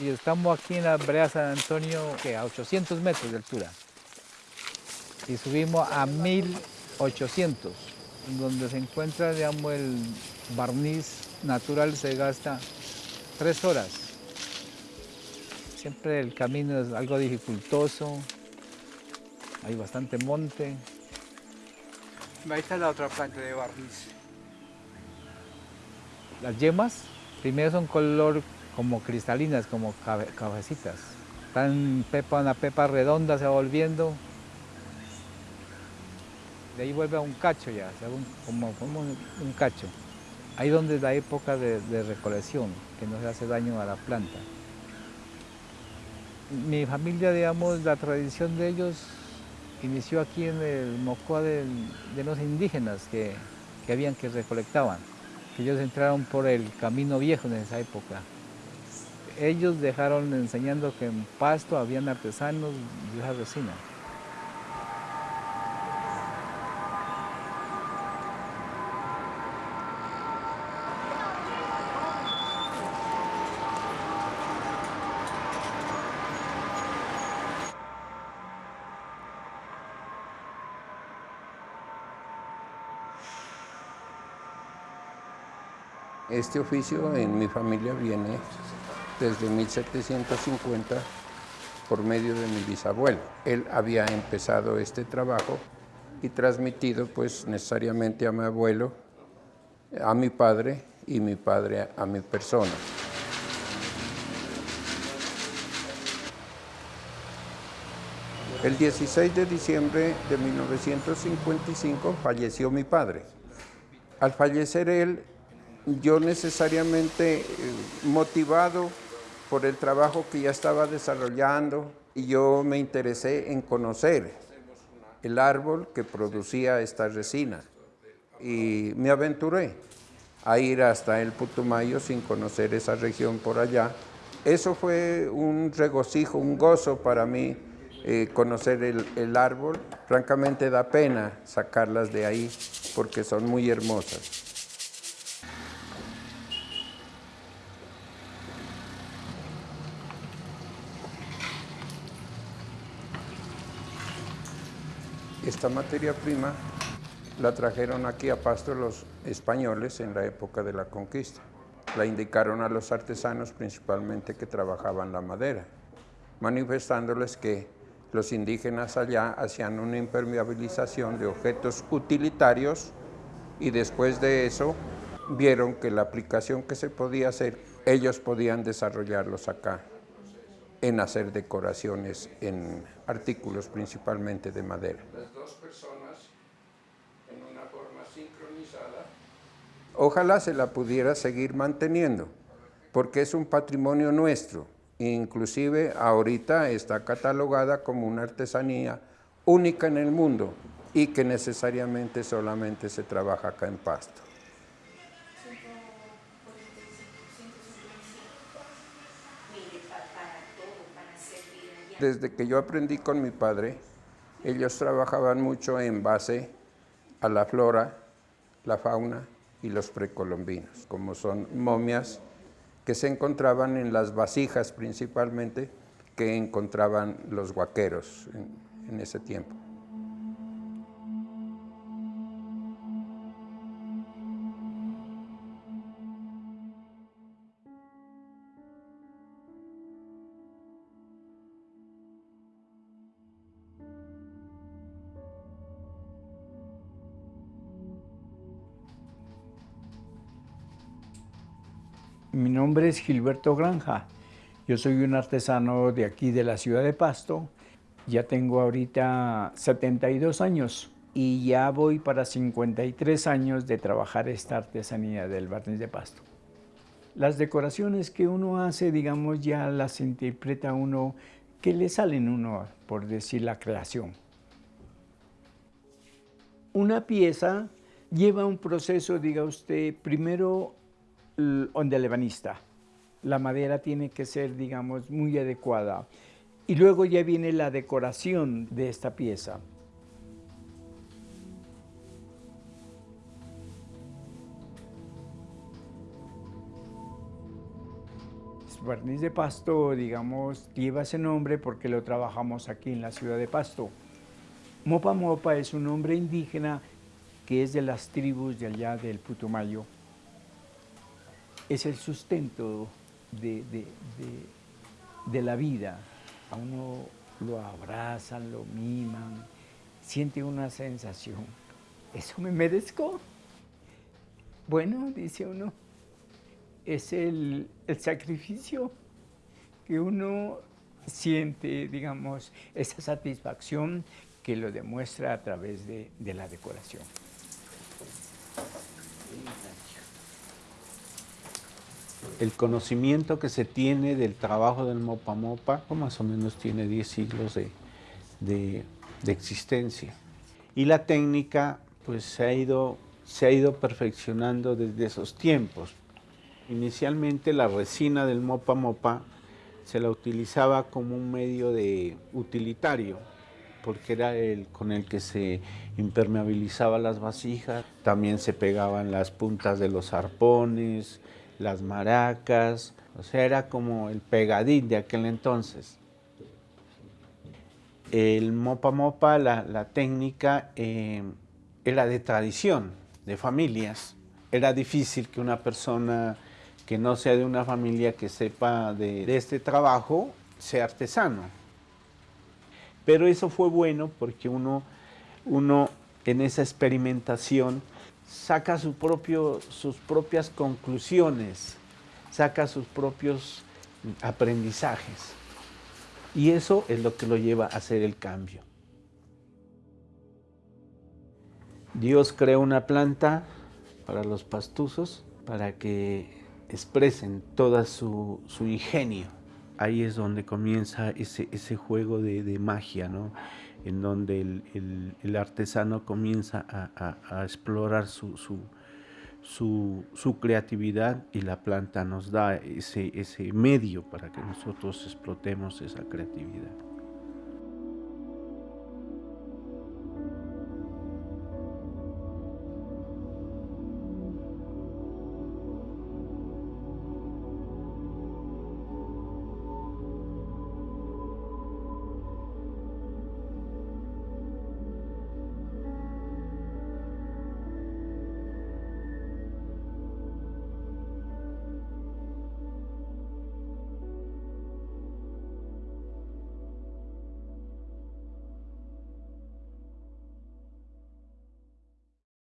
Y estamos aquí en la brea San Antonio que a 800 metros de altura. Y subimos a 1800, donde se encuentra digamos, el barniz natural, se gasta tres horas. Siempre el camino es algo dificultoso, hay bastante monte. Ahí está la otra planta de barniz. Las yemas primero son color como cristalinas, como cabecitas. Están pepa, una pepa redonda, se va volviendo. De ahí vuelve a un cacho ya, como, como un cacho. Ahí donde es la época de, de, recolección, que no se hace daño a la planta. Mi familia, digamos, la tradición de ellos inició aquí en el Mocoa de, los indígenas que, que habían que recolectaban, que ellos entraron por el camino viejo en esa época. Ellos dejaron enseñando que en Pasto habían artesanos de esa resina. Este oficio en mi familia viene desde 1750 por medio de mi bisabuelo. Él había empezado este trabajo y transmitido pues necesariamente a mi abuelo, a mi padre y mi padre a mi persona. El 16 de diciembre de 1955 falleció mi padre. Al fallecer él, yo necesariamente eh, motivado por el trabajo que ya estaba desarrollando y yo me interesé en conocer el árbol que producía esta resina y me aventuré a ir hasta el Putumayo sin conocer esa región por allá. Eso fue un regocijo, un gozo para mí eh, conocer el, el árbol. Francamente da pena sacarlas de ahí porque son muy hermosas. Esta materia prima la trajeron aquí a Pasto los españoles en la época de la conquista. La indicaron a los artesanos principalmente que trabajaban la madera, manifestándoles que los indígenas allá hacían una impermeabilización de objetos utilitarios y después de eso vieron que la aplicación que se podía hacer, ellos podían desarrollarlos acá en hacer decoraciones en artículos principalmente de madera. Las dos personas en una forma sincronizada. Ojalá se la pudiera seguir manteniendo, porque es un patrimonio nuestro. Inclusive ahorita está catalogada como una artesanía única en el mundo y que necesariamente solamente se trabaja acá en Pasto. Desde que yo aprendí con mi padre, ellos trabajaban mucho en base a la flora, la fauna y los precolombinos, como son momias que se encontraban en las vasijas principalmente que encontraban los guaqueros en, en ese tiempo. Mi nombre es Gilberto Granja. Yo soy un artesano de aquí de la ciudad de Pasto. Ya tengo ahorita 72 años y ya voy para 53 años de trabajar esta artesanía del barniz de Pasto. Las decoraciones que uno hace, digamos, ya las interpreta uno, que le salen uno, por decir, la creación. Una pieza lleva un proceso, diga usted, primero donde lebanista. La madera tiene que ser, digamos, muy adecuada. Y luego ya viene la decoración de esta pieza. barniz de Pasto, digamos, lleva ese nombre porque lo trabajamos aquí en la ciudad de Pasto. Mopa Mopa es un nombre indígena que es de las tribus de allá del Putumayo. Es el sustento de, de la vida. A uno lo abrazan, lo miman, siente una sensación. ¿Eso me merezco? Bueno, dice uno, es el, sacrificio que uno siente, digamos, esa satisfacción que lo demuestra a través de, de la decoración. El conocimiento que se tiene del trabajo del Mopa Mopa, más o menos tiene 10 siglos de, de, existencia. Y la técnica pues se ha ido, se ha ido perfeccionando desde esos tiempos. Inicialmente la resina del mopa mopa se la utilizaba como un medio de utilitario, porque era el con el que se impermeabilizaba las vasijas, también se pegaban las puntas de los arpones, las maracas, o sea, era como el pegadín de aquel entonces. El mopa mopa, la, técnica, eh, era de tradición, de familias. Era difícil que una persona que no sea de una familia que sepa de, este trabajo sea artesano. Pero eso fue bueno porque uno, uno en esa experimentación saca su sus propias conclusiones, saca sus propios aprendizajes. Y eso es lo que lo lleva a hacer el cambio. Dios creó una planta para los pastuzos para que expresen toda su, ingenio. Ahí es donde comienza ese, ese juego de, magia, ¿no? En donde el, artesano comienza a, explorar su, su, su, creatividad y la planta nos da ese, ese medio para que nosotros explotemos esa creatividad.